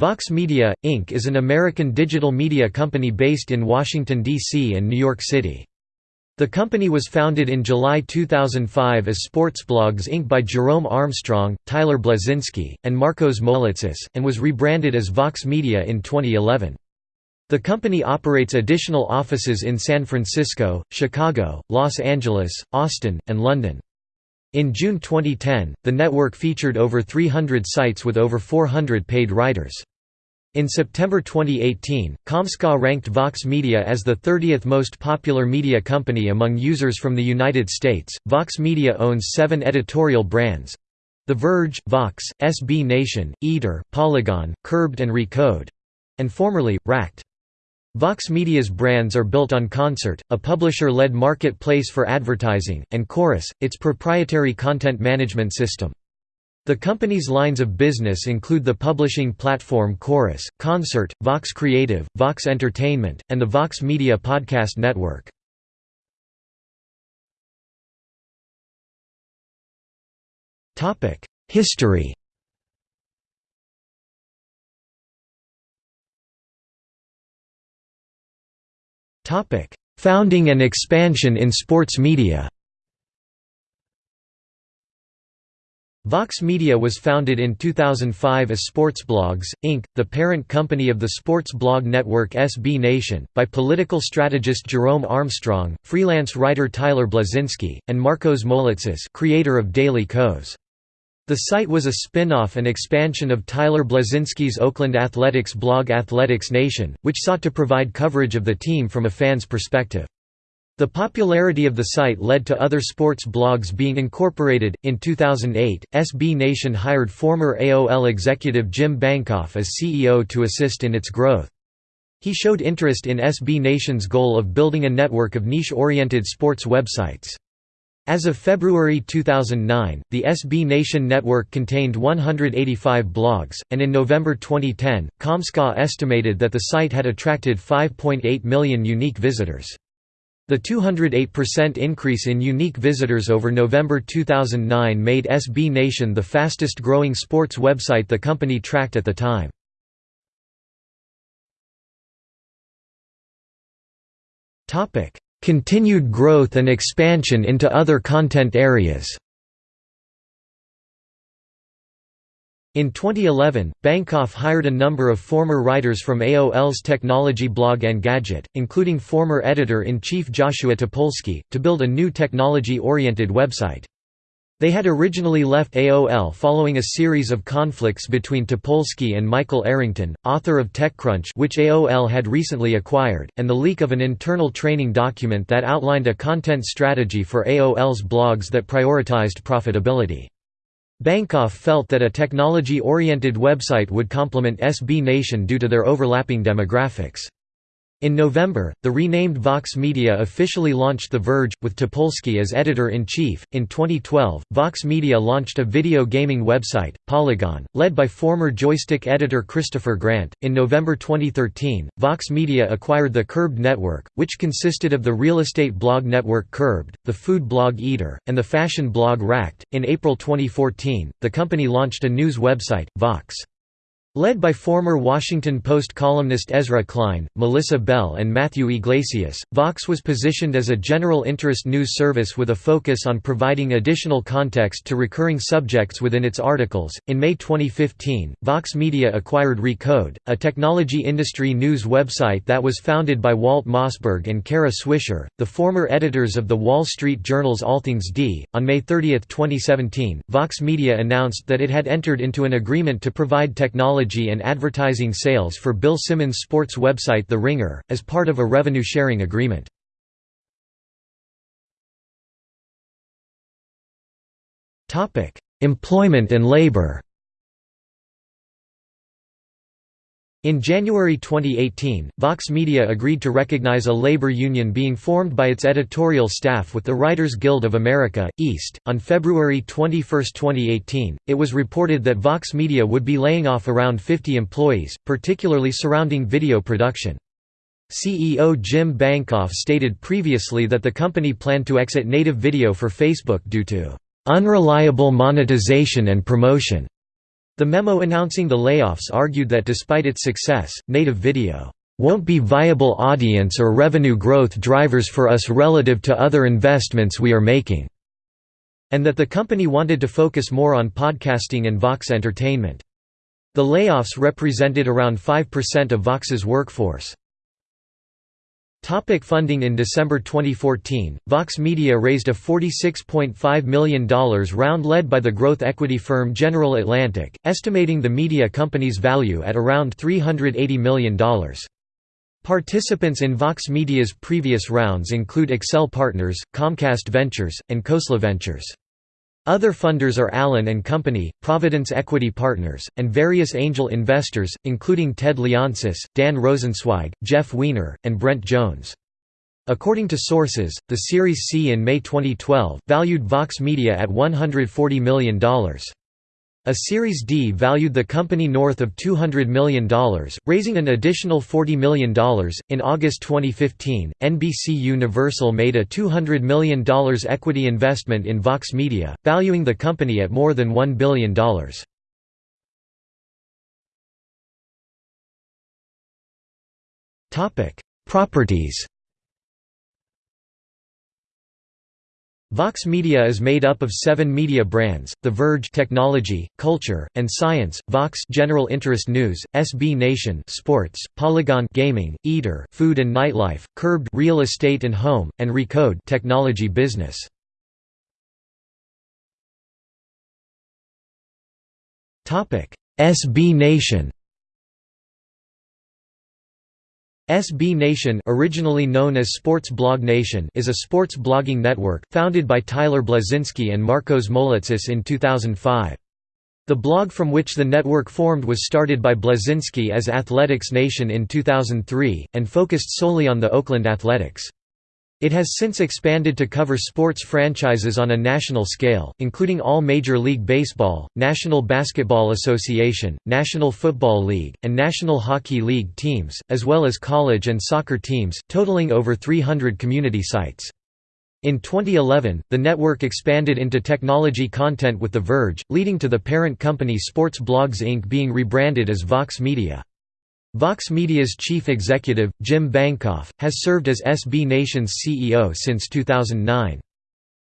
Vox Media, Inc. is an American digital media company based in Washington, D.C. and New York City. The company was founded in July 2005 as Sportsblogs Inc. by Jerome Armstrong, Tyler Bleszinski, and Marcos Moulitsas, and was rebranded as Vox Media in 2011. The company operates additional offices in San Francisco, Chicago, Los Angeles, Austin, and London. In June 2010, the network featured over 300 sites with over 400 paid writers. In September 2018, Comscore ranked Vox Media as the 30th most popular media company among users from the United States. Vox Media owns seven editorial brands The Verge, Vox, SB Nation, Eater, Polygon, Curbed and Recode and formerly, Racked. Vox Media's brands are built on Concert, a publisher-led marketplace for advertising, and Chorus, its proprietary content management system. The company's lines of business include the publishing platform Chorus, Concert, Vox Creative, Vox Entertainment, and the Vox Media Podcast Network. History Founding and expansion in sports media Vox Media was founded in 2005 as Sportsblogs, Inc., the parent company of the sports blog network SB Nation, by political strategist Jerome Armstrong, freelance writer Tyler Bleszinski, and Marcos Moulitsas creator of Daily Kos. The site was a spin-off and expansion of Tyler Bleszinski's Oakland Athletics blog Athletics Nation, which sought to provide coverage of the team from a fan's perspective. The popularity of the site led to other sports blogs being incorporated. In 2008, SB Nation hired former AOL executive Jim Bankoff as CEO to assist in its growth. He showed interest in SB Nation's goal of building a network of niche-oriented sports websites. As of February 2009, the SB Nation network contained 185 blogs, and in November 2010, Comscore estimated that the site had attracted 5.8 million unique visitors. The 208% increase in unique visitors over November 2009 made SB Nation the fastest growing sports website the company tracked at the time. Continued growth and expansion into other content areas In 2011, Bankoff hired a number of former writers from AOL's technology blog Engadget, including former editor-in-chief Joshua Topolsky, to build a new technology-oriented website. They had originally left AOL following a series of conflicts between Topolsky and Michael Arrington, author of TechCrunch which AOL had recently acquired, and the leak of an internal training document that outlined a content strategy for AOL's blogs that prioritized profitability. Bankoff felt that a technology-oriented website would complement SB Nation due to their overlapping demographics. In November, the renamed Vox Media officially launched The Verge, with Topolsky as editor-in-chief. In 2012, Vox Media launched a video gaming website, Polygon, led by former Joystiq editor Christopher Grant. In November 2013, Vox Media acquired the Curbed network, which consisted of the real estate blog network Curbed, the food blog Eater, and the fashion blog Racked. In April 2014, the company launched a news website, Vox. Led by former Washington Post columnist Ezra Klein, Melissa Bell, and Matthew Yglesias, Vox was positioned as a general interest news service with a focus on providing additional context to recurring subjects within its articles. In May 2015, Vox Media acquired Recode, a technology industry news website that was founded by Walt Mossberg and Kara Swisher, the former editors of the Wall Street Journal's All Things D. On May 30, 2017, Vox Media announced that it had entered into an agreement to provide technology and advertising sales for Bill Simmons' sports website The Ringer, as part of a revenue-sharing agreement. Employment and labor In January 2018, Vox Media agreed to recognize a labor union being formed by its editorial staff with the Writers Guild of America, East. On February 21, 2018, it was reported that Vox Media would be laying off around 50 employees, particularly surrounding video production. CEO Jim Bankoff stated previously that the company planned to exit native video for Facebook due to unreliable monetization and promotion. The memo announcing the layoffs argued that despite its success, native video won't be viable audience or revenue growth drivers for us relative to other investments we are making, and that the company wanted to focus more on podcasting and Vox entertainment. The layoffs represented around 5% of Vox's workforce. Topic funding In December 2014, Vox Media raised a $46.5 million round led by the growth equity firm General Atlantic, estimating the media company's value at around $380 million. Participants in Vox Media's previous rounds include Accel Partners, Comcast Ventures, and Khosla Ventures. Other funders are Allen and Company, Providence Equity Partners, and various angel investors, including Ted Leonsis, Dan Rosensweig, Jeff Weiner, and Brent Jones. According to sources, the Series C in May 2012, valued Vox Media at $140 million. A Series D valued the company north of $200 million, raising an additional $40 million. In August 2015, NBC Universal made a $200 million equity investment in Vox Media, valuing the company at more than $1 billion. Properties Vox Media is made up of seven media brands, The Verge technology, culture, and science, Vox general interest news, SB Nation sports, Polygon gaming, Eater food and nightlife, Curbed real estate and home, and Recode technology business. SB Nation SB Nation originally known as Sports Blog Nation is a sports blogging network, founded by Tyler Bleszinski and Marcos Moulitsas in 2005. The blog from which the network formed was started by Bleszinski as Athletics Nation in 2003, and focused solely on the Oakland Athletics. It has since expanded to cover sports franchises on a national scale, including all Major League Baseball, National Basketball Association, National Football League, and National Hockey League teams, as well as college and soccer teams, totaling over 300 community sites. In 2011, the network expanded into technology content with The Verge, leading to the parent company Sports Blogs Inc. being rebranded as Vox Media. Vox Media's chief executive, Jim Bankoff, has served as SB Nation's CEO since 2009.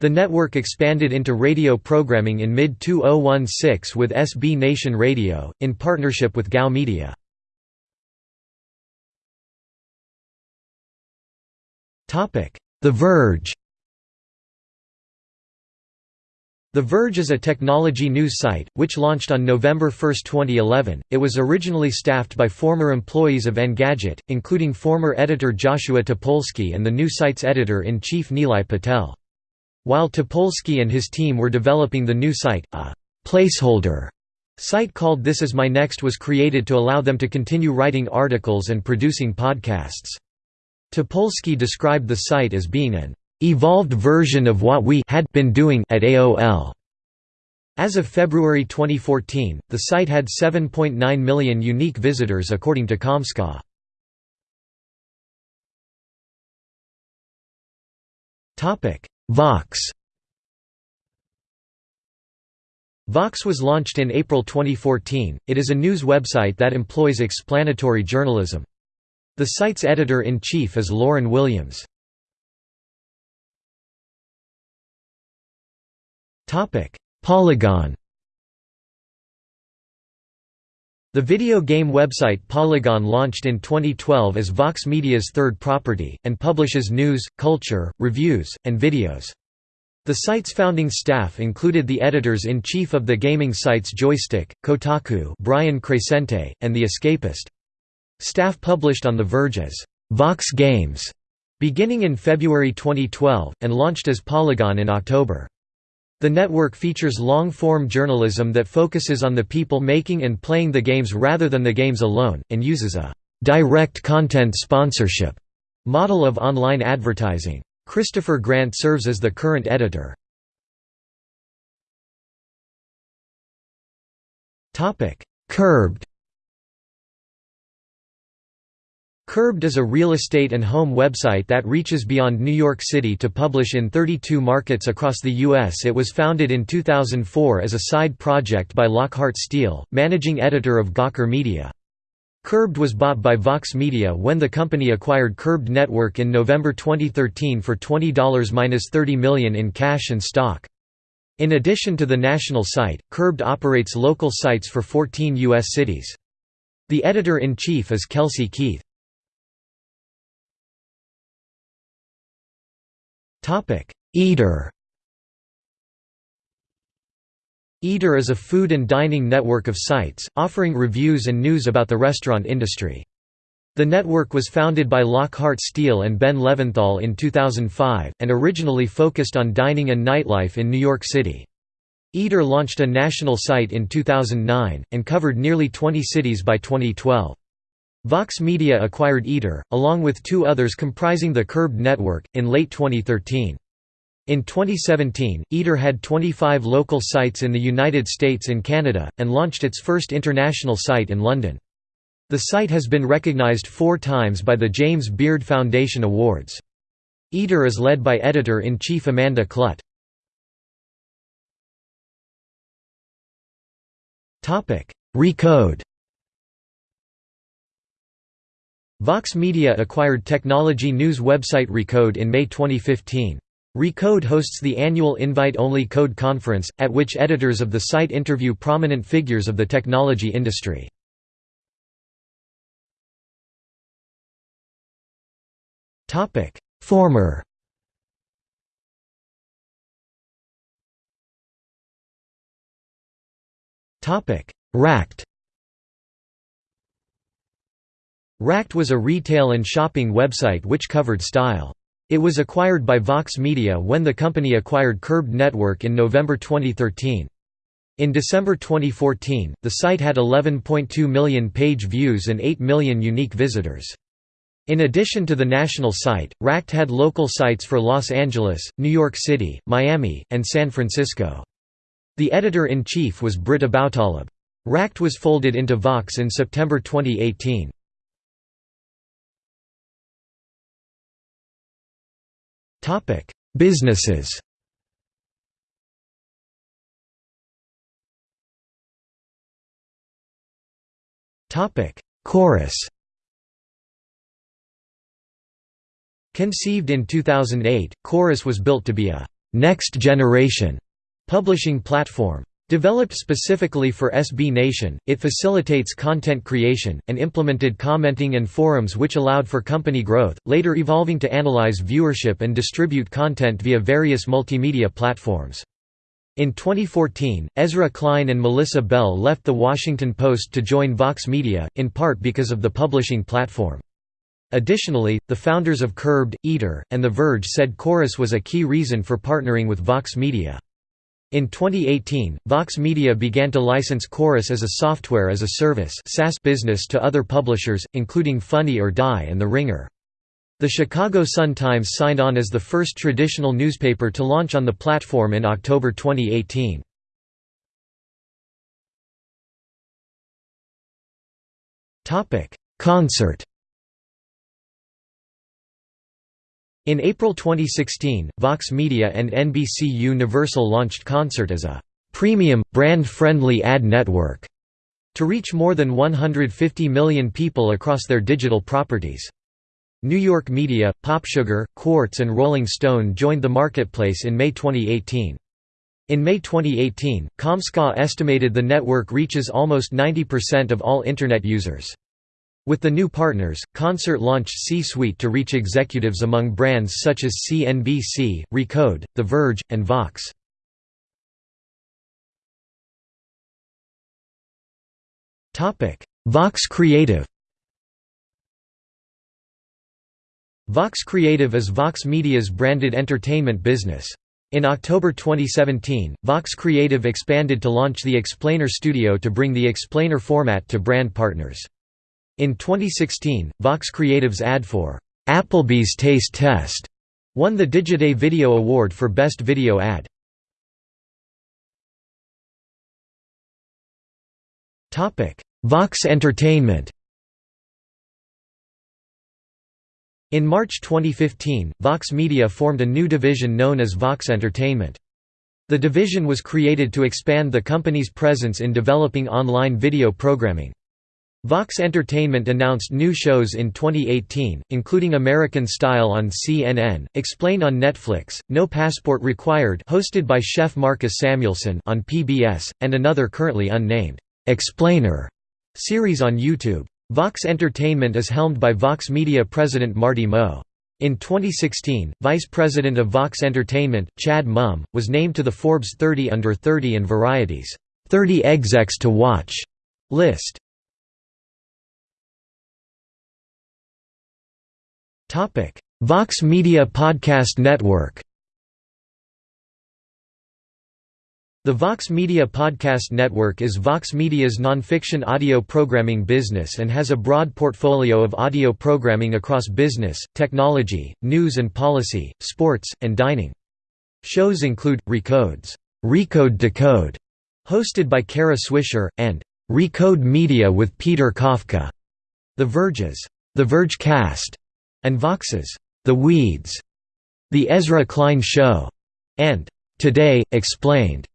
The network expanded into radio programming in mid-2016 with SB Nation Radio, in partnership with GOW Media. The Verge The Verge is a technology news site, which launched on November 1, 2011. It was originally staffed by former employees of Engadget, including former editor Joshua Topolsky and the new site's editor-in-chief Nilay Patel. While Topolsky and his team were developing the new site, a placeholder site called This Is My Next was created to allow them to continue writing articles and producing podcasts. Topolsky described the site as being an evolved version of what we had been doing at AOL. As of February 2014, the site had 7.9 million unique visitors according to Comscore. Topic: Vox Vox was launched in April 2014. It is a news website that employs explanatory journalism. The site's editor-in-chief is Lauren Williams. Polygon The video game website Polygon launched in 2012 as Vox Media's third property, and publishes news, culture, reviews, and videos. The site's founding staff included the editors-in-chief of the gaming sites Joystiq, Kotaku Brian Crecente, and The Escapist. Staff published on The Verge as Vox Games, beginning in February 2012, and launched as Polygon in October. The network features long-form journalism that focuses on the people making and playing the games rather than the games alone, and uses a «direct content sponsorship» model of online advertising. Christopher Grant serves as the current editor. Curbed Curbed is a real estate and home website that reaches beyond New York City to publish in 32 markets across the U.S. It was founded in 2004 as a side project by Lockhart Steele, managing editor of Gawker Media. Curbed was bought by Vox Media when the company acquired Curbed Network in November 2013 for $20–30 million in cash and stock. In addition to the national site, Curbed operates local sites for 14 U.S. cities. The editor-in-chief is Kelsey Keith. Eater Eater is a food and dining network of sites, offering reviews and news about the restaurant industry. The network was founded by Lockhart Steele and Ben Leventhal in 2005, and originally focused on dining and nightlife in New York City. Eater launched a national site in 2009, and covered nearly 20 cities by 2012. Vox Media acquired Eater, along with two others comprising the Curbed network, in late 2013. In 2017, Eater had 25 local sites in the United States and Canada, and launched its first international site in London. The site has been recognized four times by the James Beard Foundation Awards. Eater is led by editor-in-chief Amanda Kludt. Recode Vox Media acquired technology news website Recode in May 2015. Recode hosts the annual invite-only Code Conference, at which editors of the site interview prominent figures of the technology industry. Former Racked Racked was a retail and shopping website which covered style. It was acquired by Vox Media when the company acquired Curbed Network in November 2013. In December 2014, the site had 11.2 million page views and 8 million unique visitors. In addition to the national site, Racked had local sites for Los Angeles, New York City, Miami, and San Francisco. The editor-in-chief was Britt Aboutaleb. Racked was folded into Vox in September 2018. Businesses. Topic: Chorus. Conceived in 2008, Chorus was built to be a «next generation» publishing platform. Developed specifically for SB Nation, it facilitates content creation, and implemented commenting and forums which allowed for company growth, later evolving to analyze viewership and distribute content via various multimedia platforms. In 2014, Ezra Klein and Melissa Bell left The Washington Post to join Vox Media, in part because of the publishing platform. Additionally, the founders of Curbed, Eater, and The Verge said Chorus was a key reason for partnering with Vox Media. In 2018, Vox Media began to license Chorus as a software as a service SaaS business to other publishers, including Funny or Die and The Ringer. The Chicago Sun-Times signed on as the first traditional newspaper to launch on the platform in October 2018. Concert In April 2016, Vox Media and NBC Universal launched Concert as a «premium, brand-friendly ad network» to reach more than 150 million people across their digital properties. New York Media, PopSugar, Quartz and Rolling Stone joined the marketplace in May 2018. In May 2018, Comscore estimated the network reaches almost 90% of all Internet users. With the new partners, Concert launched C-Suite to reach executives among brands such as CNBC, Recode, The Verge, and Vox. Vox Creative Vox Creative is Vox Media's branded entertainment business. In October 2017, Vox Creative expanded to launch the Explainer Studio to bring the Explainer format to brand partners. In 2016, Vox Creative's ad for Applebee's Taste Test won the Digiday Video Award for Best Video Ad. Vox Entertainment In March 2015, Vox Media formed a new division known as Vox Entertainment. The division was created to expand the company's presence in developing online video programming. Vox Entertainment announced new shows in 2018, including American Style on CNN, Explain on Netflix, No Passport Required hosted by chef Marcus Samuelsson on PBS, and another currently unnamed, Explainer series on YouTube. Vox Entertainment is helmed by Vox Media president Marty Moe. In 2016, Vice President of Vox Entertainment, Chad Mumm, was named to the Forbes 30 Under 30 and Variety's 30 Execs to Watch list. Vox Media Podcast Network The Vox Media Podcast Network is Vox Media's nonfiction audio programming business and has a broad portfolio of audio programming across business, technology, news and policy, sports, and dining. Shows include, Recodes, Recode Decode, hosted by Kara Swisher, and Recode Media with Peter Kafka, The Verge's, The Verge Cast, and Vox's The Weeds, The Ezra Klein Show, and Today, Explained.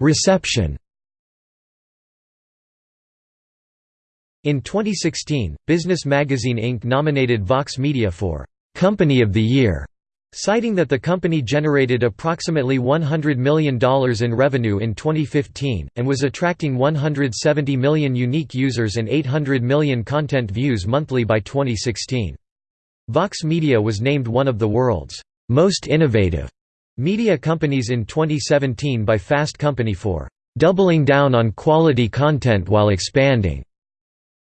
Reception In 2016, Business Magazine Inc. nominated Vox Media for «Company of the Year» citing that the company generated approximately $100 million in revenue in 2015, and was attracting 170 million unique users and 800 million content views monthly by 2016. Vox Media was named one of the world's most innovative media companies in 2017 by Fast Company for doubling down on quality content while expanding.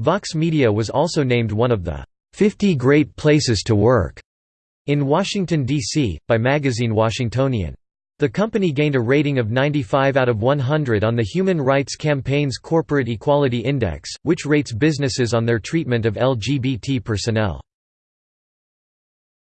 Vox Media was also named one of the 50 Great Places to Work in Washington, D.C., by magazine Washingtonian. The company gained a rating of 95 out of 100 on the Human Rights Campaign's Corporate Equality Index, which rates businesses on their treatment of LGBT personnel.